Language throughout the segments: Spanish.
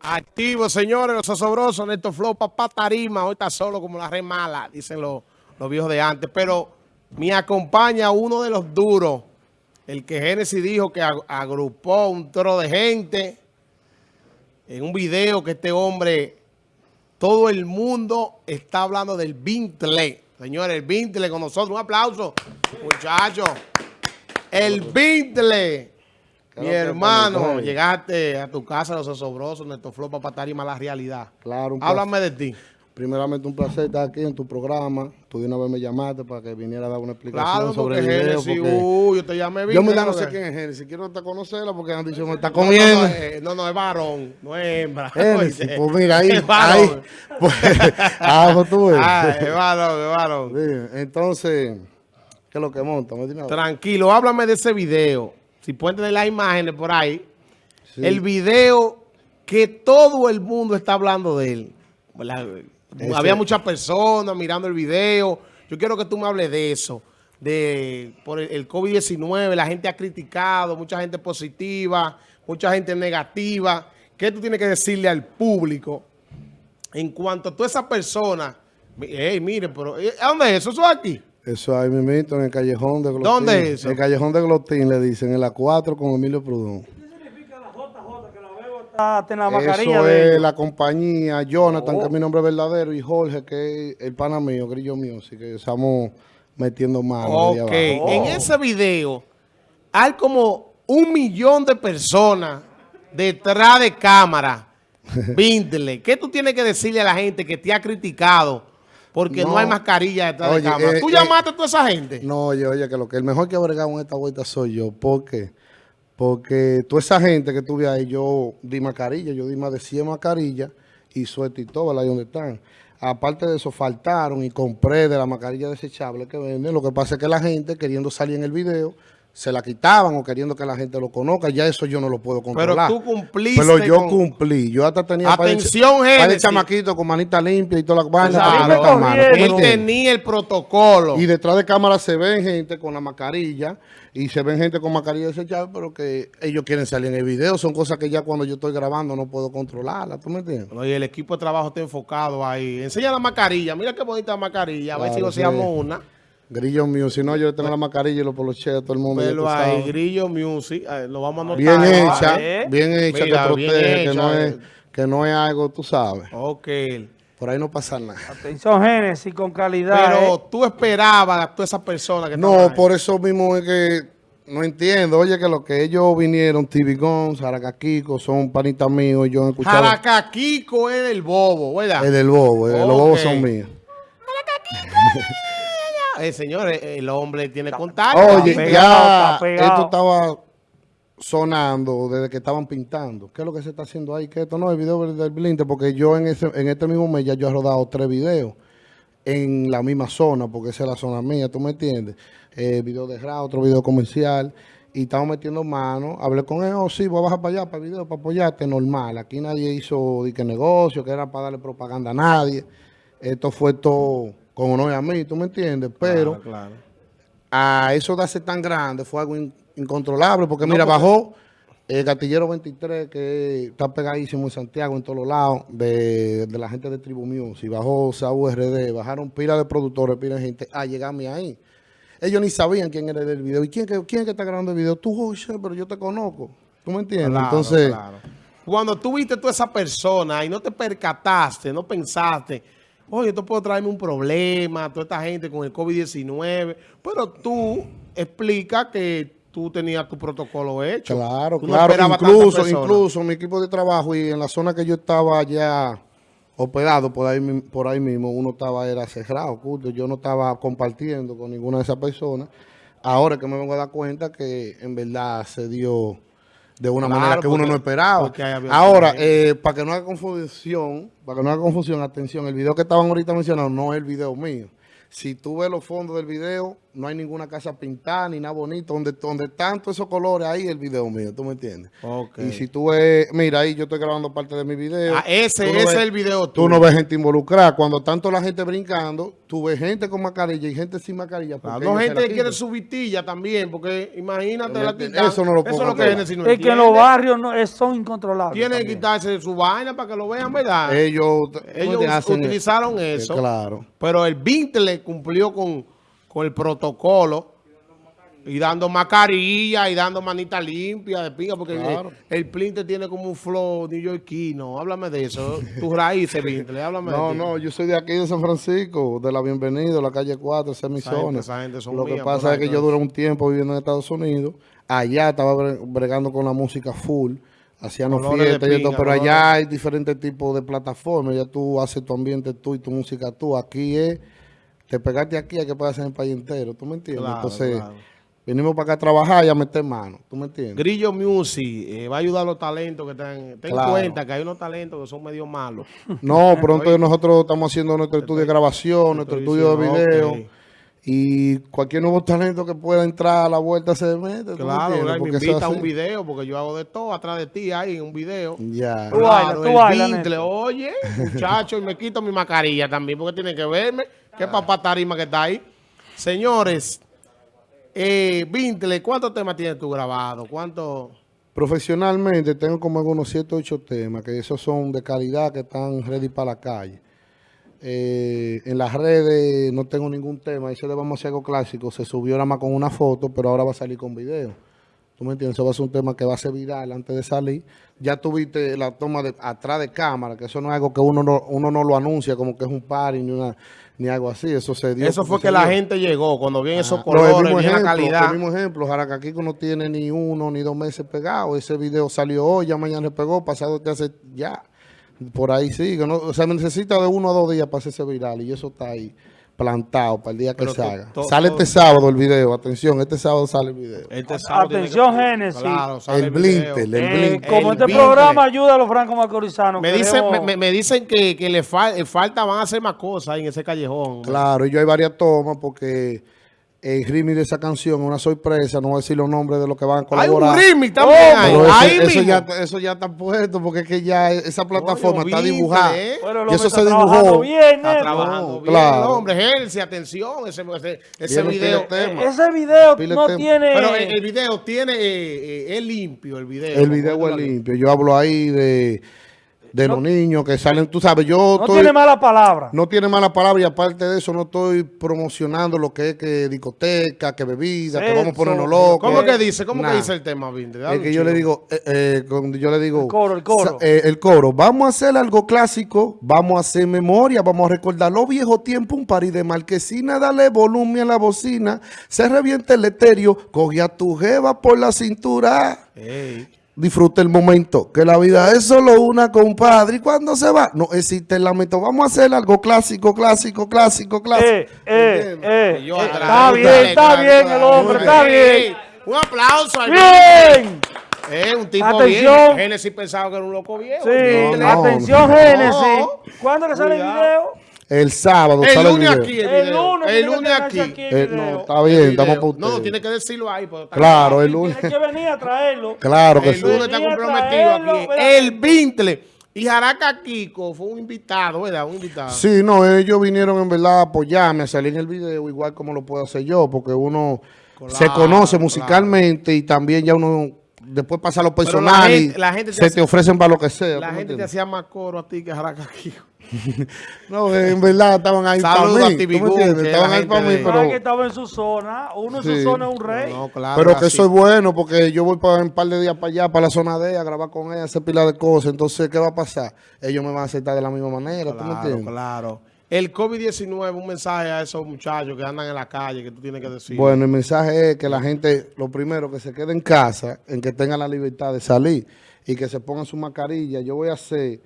Activo, señores, los osobrosos, Néstor Flow, papá tarima, hoy está solo como la re mala, dicen los, los viejos de antes. Pero me acompaña uno de los duros, el que Génesis dijo que agrupó un toro de gente en un video que este hombre, todo el mundo está hablando del Bintle. Señores, el Bintle con nosotros. Un aplauso, muchachos. El Bintle. Mi hermano, llegaste a tu casa, los osobrosos, Néstor Flow, para tarima la realidad. Claro. Háblame de ti. Primeramente, un placer estar aquí en tu programa. Tú de una vez me llamaste para que viniera a dar una explicación Claro, sobre el video. Génesis, porque uh, yo te llamé yo Bintle, me no ¿no? sé quién es Génesis. Quiero hasta conocerla porque han dicho que me está No, no, comiendo. No, eh, no, no, es varón, no es hembra. Génesis, pues mira, ahí, es varón. ahí, pues, ah, pues tú ves. Ah, es varón, es varón. Sí, entonces, ¿qué es lo que monta? Tranquilo, háblame de ese video. Si pueden tener las imágenes por ahí. Sí. El video que todo el mundo está hablando de él. Había muchas personas mirando el video. Yo quiero que tú me hables de eso. De por el, el COVID-19, la gente ha criticado, mucha gente positiva, mucha gente negativa. ¿Qué tú tienes que decirle al público en cuanto a toda esa persona? Ey, mire, pero eh, ¿a ¿dónde es eso? ¿Eso es aquí? Eso ahí mismito, en el callejón de Glotín. ¿Dónde es eso? En el callejón de Glotín, le dicen, en la 4 con Emilio Prudón. Está en la mascarilla Eso de es la compañía, Jonathan, Oh. que es mi nombre verdadero, y Jorge, que es el pana mío, Grillo mío, así que estamos metiendo manos. ahí Ok, en ese video hay como un millón de personas detrás de cámara. Víntele. ¿Qué tú tienes que decirle a la gente que te ha criticado porque no, No. hay mascarilla detrás Oye, de cámara? eh, ¿Tú eh, llamaste a toda esa gente? No, oye, oye, que lo que el mejor que ha bregado en esta vuelta soy yo. ¿Por qué? Porque toda esa gente que tuve ahí, yo di mascarilla, yo di más de 100 mascarillas y suerte y todo, ahí donde están. Aparte de eso, faltaron y compré de la mascarilla desechable que venden. Lo que pasa es que la gente, queriendo salir en el video, se la quitaban o queriendo que la gente lo conozca. Ya eso yo no lo puedo Pero controlar. tú cumpliste Pero yo con- cumplí. Yo hasta tenía Atención, para el Génesis. chamaquito con manita limpia y toda la vaina. Claro, para meter mano, ¿tú me Él tenía el protocolo. Y detrás de cámara se ven gente con la mascarilla y se ven gente con mascarilla desechable, pero que ellos quieren salir en el video. Son cosas que ya cuando yo estoy grabando no puedo controlarlas. ¿Tú me entiendes? Oye, el equipo de trabajo está enfocado ahí. Enseña la mascarilla. Mira qué bonita mascarilla. A ver si goceamos sí. una. Grillo si no, yo tengo la mascarilla y los polocheos a todo el mundo. Pero ahí. Grillo Music. eh, Lo vamos a anotar. Bien ¿no? hecha, ¿eh? bien hecha, Mira, que protege, hecha. que, no es, que no es algo, tú sabes. Ok. Por ahí no pasa nada. Atención, Génesis, con calidad. Pero ¿eh? tú esperabas a todas esas personas que No, ahí. por eso mismo es que no entiendo. Oye, que lo que ellos vinieron, TV Gon, Saracaquico, son panitas míos. Yo he escuchado Jaracaquico es el bobo, ¿verdad? el del bobo. eh, Los bobos son míos. Eh, señores, el hombre tiene contacto. Oye, pegado, ya está esto estaba sonando desde que estaban pintando. ¿Qué es lo que se está haciendo ahí? Que esto no es el video del Blinte, porque yo en, ese, en este mismo mes ya yo he rodado tres videos en la misma zona, porque esa es la zona mía, ¿tú me entiendes? Eh, video de RA, otro video comercial, y estamos metiendo mano. Hablé con él, oh sí, voy a bajar para allá, para el video, para apoyarte, normal. Aquí nadie hizo de que negocio, que era para darle propaganda a nadie. Esto fue todo con honor a mí, ¿tú me entiendes? Pero Claro, claro. a eso de hacer tan grande fue algo in- incontrolable, porque mira, bajó el gatillero 23, que está pegadísimo en Santiago, en todos los lados, de, de la gente de Tribu Music, bajó Saúl RD, bajaron pila de productores, pila de gente, a llegarme ahí. Ellos ni sabían quién era el del video. ¿Y quién, quién es que está grabando el video? Tú, José, pero yo te conozco. ¿Tú me entiendes? Claro, Entonces, claro. Cuando tú viste toda esa persona y no te percataste, no pensaste, oye, esto puede traerme un problema, toda esta gente con el COVID-19, pero tú explicas que tú tenías tu protocolo hecho. Claro, Tú claro. incluso, incluso mi equipo de trabajo y en la zona que yo estaba ya operado por ahí, por ahí mismo, uno estaba era cerrado, oculto. Yo no estaba compartiendo con ninguna de esas personas. Ahora que me vengo a dar cuenta que en verdad se dio de una Claro, manera que uno no esperaba. Ahora, eh, para que no haga confusión, para que no haga confusión, atención, el video que estaban ahorita mencionando no es el video mío. Si tú ves los fondos del video, no hay ninguna casa pintada ni nada bonito. Donde, donde están todos esos colores, ahí el video mío, ¿tú me entiendes? Ok. Y si tú ves, mira, ahí yo estoy grabando parte de mi video. Ah, ese, Tú no ese ves- es el video Tú no ves gente involucrada. Cuando tanto la gente brincando, tú ves gente con mascarilla y gente sin mascarilla. Claro, porque no gente que quiere su vitilla también, porque imagínate la quitan. Eso no lo Eso es lo que acá. Genesis no es que los barrios no, es- son incontrolables. Tienen que quitarse su vaina para que lo vean, ¿verdad? Ellos, Ellos utilizaron Eh, eso. Claro. Pero el Vintle cumplió con, con el protocolo y dando mascarilla y dando manita limpia de pinga, porque Claro. el, el Plinte tiene como un flow neoyorquino. Háblame de eso. Tus raíces, Vintle, háblame No, de no, yo soy de aquí de San Francisco, de la Bienvenido, la calle 4, esa es mi zona. Lo que pasa es que yo duré un tiempo viviendo en Estados Unidos. Allá estaba bre- bregando con la música full, hacíamos fiestas y pinga, pero colores. allá hay diferentes tipos de plataformas. Ya tú haces tu ambiente tú y tu música tú. Aquí es, te pegaste aquí, hay que pegarse en el país entero, ¿tú me entiendes? Claro, Entonces, claro. venimos para acá a trabajar y a meter mano, ¿tú me entiendes? Grillo Music eh, va a ayudar a los talentos que están. Ten Claro. cuenta que hay unos talentos que son medio malos. No, pronto nosotros estamos haciendo nuestro estudio de grabación, nuestro estudio de video. Y cualquier nuevo talento que pueda entrar a la vuelta se mete. ¿tú me Claro, me invita a un video, porque yo hago de todo atrás de ti en un video. Ya. Tú bailas, tú el bailas, oye, muchacho, y me quito mi mascarilla también, porque tienen que verme. Qué papá tarima que está ahí. Señores, eh, Vintle, ¿cuántos temas tienes tú grabado? ¿Cuántos? Profesionalmente tengo como algunos 7 o 8 temas, que esos son de calidad, que están ready para la calle. Eh, en las redes no tengo ningún tema, ese de Vamos a hacer algo clásico, se subió nada más con una foto, pero ahora va a salir con video. ¿Tú me entiendes? Eso va a ser un tema que va a ser viral antes de salir. Ya tuviste la toma de atrás de cámara, que eso no es algo que uno no, uno no lo anuncia como que es un party ni, una, ni algo así. Eso se dio. Eso fue que la dio. gente llegó, cuando vienen esos No, el colores, la calidad. El mismo ejemplo, Jaracaquico no tiene ni uno ni dos meses pegado. Ese video salió hoy, ya mañana se pegó, pasado te hace ya. Por ahí sigue. ¿no? O sea, necesita de uno a dos días para hacerse viral y eso está ahí plantado para el día que Pero se haga. sale este sábado el video, atención, este sábado sale el video. Este sábado Atención, que- Génesis. Claro, sale El video. Blintel, el Eh, Blintel. como El este programa ayuda a los francos macorizanos. Me dicen, me, queremos- me- me dicen que, que le fal- falta, van a hacer más cosas en ese callejón. Claro, y yo hay varias tomas porque el remix de esa canción es una sorpresa, no voy a decir los nombres de los que van a Hay un colaborar. remix también Oh, eso, ahí eso mismo. ya, eso ya está puesto porque es que ya esa plataforma está dibujada. ¿eh? Bueno, y eso se está trabajando dibujó. bien, Está trabajando No, bien, claro. el hombre. Génesis, atención, ese, ese, video. tema. Ese video Pile no tema. tiene... Pero el, el video tiene, eh, eh, es limpio el video. El video es limpio. Yo hablo ahí de, de los niños que salen, tú sabes, yo no estoy... tiene mala palabra. No tiene mala palabra y aparte de eso no estoy promocionando lo que es que discoteca, que bebida, que vamos a ponernos locos. ¿Cómo que dice? ¿Cómo Nah. que dice el tema, Es que yo le digo, eh, eh, cuando yo le digo... El coro, el coro. eh, el coro. Vamos a hacer algo clásico, vamos a hacer memoria, vamos a recordar los viejos tiempos, un party de marquesina, dale volumen a la bocina, se revienta el etéreo, coge a tu jeva por la cintura. Ey. Disfruta el momento, que la vida es solo una, compadre. ¿Y cuando se va? No existe el lamento. Vamos a hacer algo clásico, clásico, clásico, clásico. Eh, eh, eh, Y yo eh, atrás. está bien, Dale, está bien el hombre, está bien. Un aplauso al Bien. Eh, un tipo Atención. bien. Génesis pensaba que era un loco viejo. Sí, No, no. atención, No. Génesis. ¿Cuándo que sale el video? El sábado El sale lunes video. aquí el El lunes El tiene lunes aquí. aquí el Eh, no, está bien, El estamos por No, tiene que decirlo ahí. pero Claro, el Tiene lunes. que venir a traerlo. Claro que El sí. lunes está comprometido traerlo, aquí. ¿verdad? El Vintle. Y Jaraca Kiko fue un invitado, ¿verdad? Un invitado. Sí, no, ellos vinieron en verdad a apoyarme, a salir en el video, igual como lo puedo hacer yo, porque uno se conoce claro. musicalmente y también ya uno después pasa a lo Pero la personal y gente- la gente te se hace- te ofrecen para lo que sea. La ¿tú me gente te hacía más coro a ti que a Jaraca Kiko. No, en verdad estaban ahí para Saludos mí. Estaban ahí para mí, de- pero... Que estaba en su zona. Uno en su Sí. zona es un rey. No, claro. Pero que así. eso es bueno porque yo voy para un par de días para allá, para la zona D, a grabar con ella, hacer pila de cosas. Entonces, ¿qué va a pasar? Ellos me van a aceptar de la misma manera, ¿tú me Claro, entiendes? claro. El COVID-19, un mensaje a esos muchachos que andan en la calle que tú tienes que decir. Bueno, el mensaje es que la gente, lo primero, que se quede en casa, en que tenga la libertad de salir y que se pongan su mascarilla. Yo voy a hacer,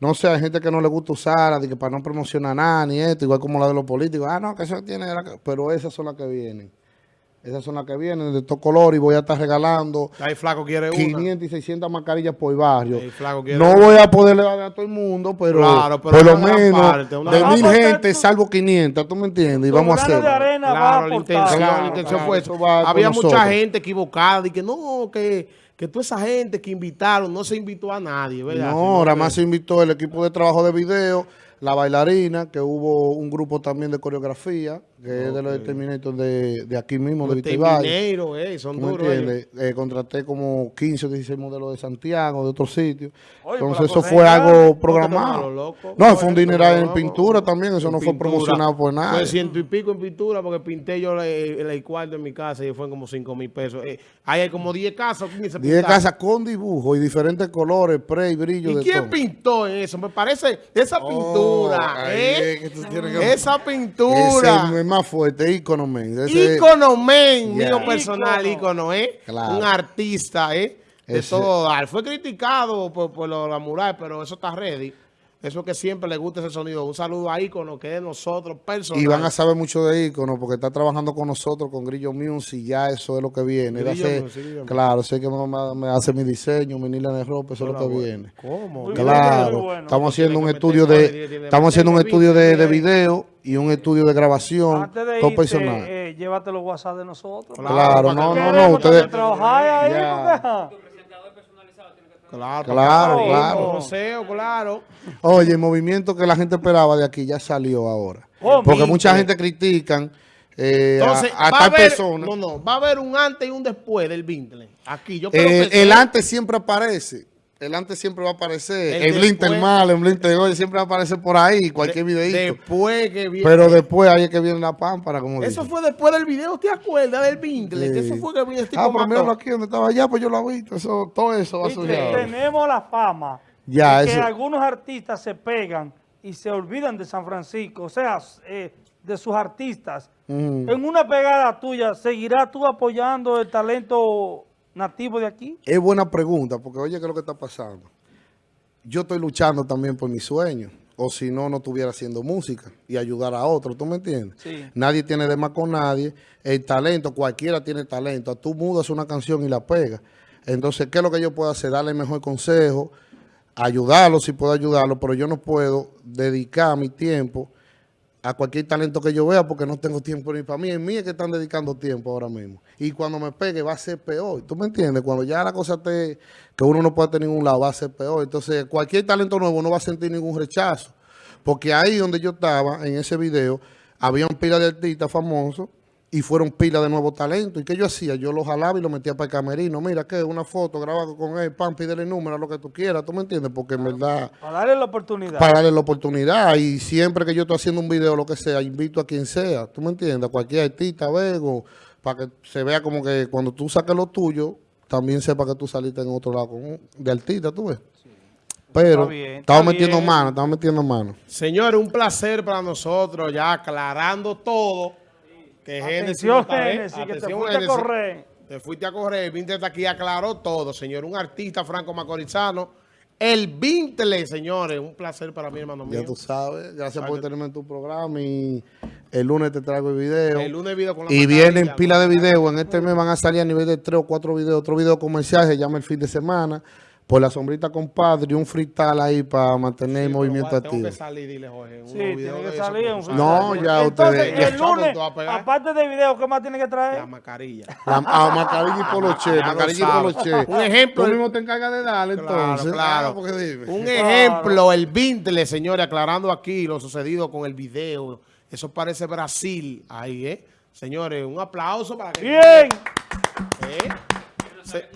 no sé, hay gente que no le gusta usarla, de que para no promocionar nada ni esto, igual como la de los políticos. Ah, no, que eso tiene, la- pero esas son las que vienen. Esas son las que vienen de estos colores y voy a estar regalando Ahí Flaco quiere una. 500 y 600 mascarillas por barrio. Ahí Flaco quiere No una. voy a poderle dar a todo el mundo, pero, Claro, pero por lo menos parte, de mil parte. gente salvo 500, ¿tú me entiendes? Y vamos a hacerlo. arena va a Claro, la intención, Claro, la intención claro, fue eso eso. va con Había mucha nosotros. gente equivocada y que no, que, que toda esa gente que invitaron, no se invitó a nadie, ¿verdad? No, ahora más se invitó el equipo de trabajo de video, la bailarina, que hubo un grupo también de coreografía, que es de los de Terminator de, de aquí mismo, de Los termineros, eh, son ¿Tú me duros ellos. entiendes? Eh, contraté como 15 o 16 modelos de Santiago, de otros sitios. Oye, Entonces eso fue algo programado. loco. No, fue un dineral en pintura también, eso no fue promocionado por nada. Fue ciento y pico en pintura porque pinté yo el, el cuarto en mi casa y fue como 5 mil pesos. Eh, ahí hay como 10 casas. 15 10 pintadas. casas con dibujo y diferentes colores, spray, brillo ¿Y de quién todo. pintó eso? Me parece esa Oh, pintura, ¿eh? que que- Esa Ese pintura. es más fuerte, ícono, men. Ese- Ícono men, Ya. mío personal, Ícono. ícono, ¿eh? Claro. Un artista, ¿eh? De Ese- todo dar. Fue criticado por, por lo- la mural, pero eso está ready. Eso que siempre le gusta ese sonido. Un saludo a ícono que es de nosotros, personal. Y van a saber mucho de ícono porque está trabajando con nosotros, con Grillo Music, ya eso es lo que viene. Él hace- Music, claro, sé que me, hace mi diseño, mi línea de ropa, eso es lo que viene. ¿Cómo? Muy Claro, bueno. estamos haciendo un estudio de, estamos haciendo un estudio de, de video y un estudio de grabación, Antes de todo irte, personal. eh, llévate los WhatsApp de nosotros. Claro, no, no, no, ustedes, Ya. Claro, Claro, claro. Claro. oye, el movimiento que la gente esperaba de aquí ya salió ahora. Porque mucha gente critican eh, a- Entonces, a, va a tal haber, persona. no, no, va a haber un antes y un después del Vintle. Aquí, yo Eh, que el antes siempre aparece. El antes siempre va a aparecer. El Blinter mal, el Blinter hoy siempre va a aparecer por ahí, cualquier videito. Después que viene. Pero después ahí es que viene la pámpara, como Eso fue después del video, ¿te acuerdas del Sí. eso fue que vino este Ah, pero míralo aquí donde estaba allá, pues yo lo he visto. Eso, todo eso va a tenemos la fama Ya, de que eso- algunos artistas se pegan y se olvidan de San Francisco, o sea, eh, de sus artistas. En una pegada tuya, ¿seguirás tú apoyando el talento nativo de aquí? Es buena pregunta, porque oye, ¿qué es lo que está pasando? Yo estoy luchando también por mis sueños. O si no, no estuviera haciendo música y ayudar a otros, ¿tú me entiendes? Sí. Nadie tiene de más con nadie. El talento, cualquiera tiene talento. Tú mudas una canción y la pegas. Entonces, ¿qué es lo que yo puedo hacer? Darle el mejor consejo, ayudarlo si puedo ayudarlo, pero yo no puedo dedicar mi tiempo a cualquier talento que yo vea porque no tengo tiempo ni para mí. En mí es que están dedicando tiempo ahora mismo. Y cuando me pegue va a ser peor. ¿Tú me entiendes? Cuando ya la cosa esté que uno no puede tener ningún lado va a ser peor. Entonces cualquier talento nuevo no va a sentir ningún rechazo. Porque ahí donde yo estaba, en ese video, había un pila de artistas famosos y fueron pila de nuevos talentos. ¿Y qué yo hacía? Yo los jalaba y los metía para el camerino. Mira, ¿qué? Una foto, grabado con él, pam, pídele el número, lo que tú quieras. ¿Tú me entiendes? Porque en verdad Para darle la oportunidad. para darle la oportunidad y siempre que yo estoy haciendo un video lo que sea, invito a quien sea, ¿tú me entiendes? A cualquier artista, vego, para que se vea como que cuando tú saques lo tuyo, también sepa que tú saliste en otro lado con- de artista, ¿tú ves? Pero Está bien, estamos metiendo mano, estamos metiendo mano. Señores, un placer para nosotros, ya aclarando todo. Que Génesis Atención. Génesis, que te fuiste a correr. Te fuiste a correr. El Vintle está aquí, aclaró todo, señor. Un artista franco macorizano. El Vintle, señores. Un placer para mí, hermano mío. Ya tú sabes, gracias por tenerme en tu programa y el lunes te traigo el video. El lunes video con la Y vienen pila de videos. En este mes van a salir a nivel de tres o cuatro videos. Otro video comercial se llama El Fin de Semana. Por la sombrita compadre y un freestyle ahí para mantener el movimiento Tengo activo. que salir, dile, Jorge. Sí, tiene que salir un No, ya Entonces, ustedes- el ¿Cuándo lunes, aparte de video, ¿qué más tiene que traer? La mascarilla. La, a mascarilla y poloche, mascarilla y poloche. Un ejemplo, Tú mismo te encargas de darle, Claro, entonces. claro. Ah, dime. Un Claro. ejemplo, el Vintle, señores, aclarando aquí lo sucedido con el video. Eso parece Brasil ahí, ¿eh? Señores, un aplauso para que... Bien. ¿Eh? Se-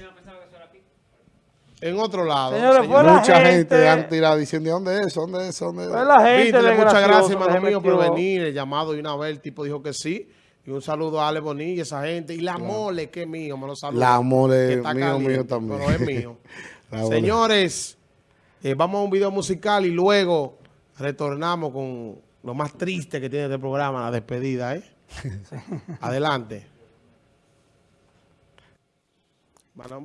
En otro lado. Señores, señor. fue la Mucha gente, gente- han tirado diciendo, ¿de dónde es eso? ¿Dónde es eso? ¿Dónde es Fue eso?" la gente muchas gracias, hermano mío, por venir. El llamado de una vez, el tipo dijo que sí. Y un saludo a Ale Bonilla y esa gente. Y la mole, que es mío, me lo saludo. La mole, que está mío, caliente, mío también. Pero es mío. Señores, eh, vamos a un video musical y luego retornamos con lo más triste que tiene este programa, la despedida, ¿eh? Adelante. Bueno,